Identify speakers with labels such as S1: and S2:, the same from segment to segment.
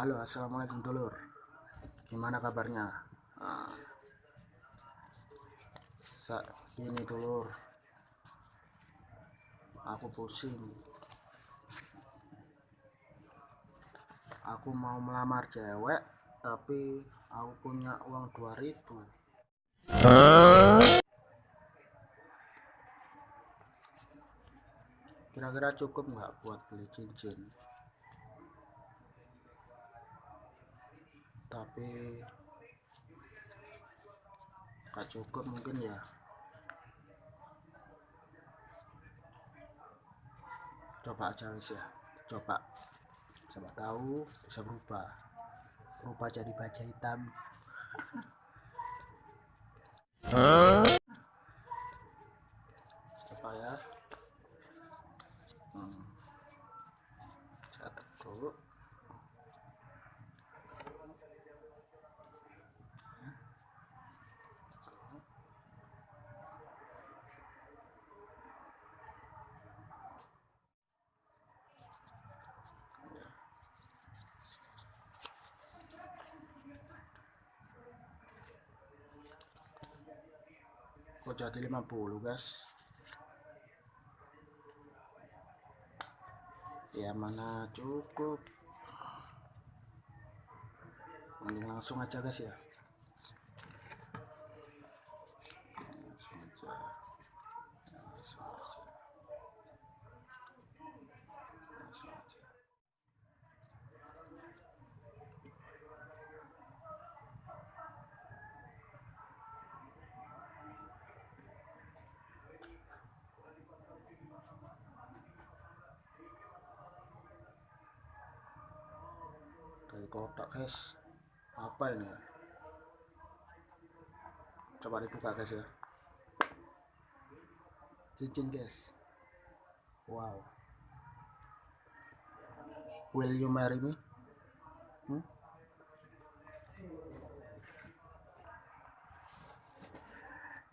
S1: Halo assalamualaikum dulur. Gimana kabarnya? Nah, ini dulur. Aku pusing. Aku mau melamar cewek tapi aku punya uang 2000 kira-kira cukup nggak buat beli cincin tapi gak cukup mungkin ya. Coba aja wis ya. Coba. Siapa tahu bisa berubah. Berubah jadi baja hitam. Coba ya. Hmm. saya kok jadi 50 guys. Ya mana cukup. Mending langsung aja guys ya langsung aja langsung aja langsung aja dari kotak guys. Apa ini? Coba dibuka guys ya. Cincin guys. Wow. Will you marry me? Hmm?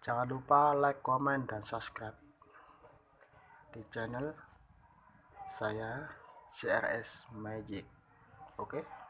S1: jangan lupa like comment dan subscribe di channel saya CRS Magic. Oke? okay?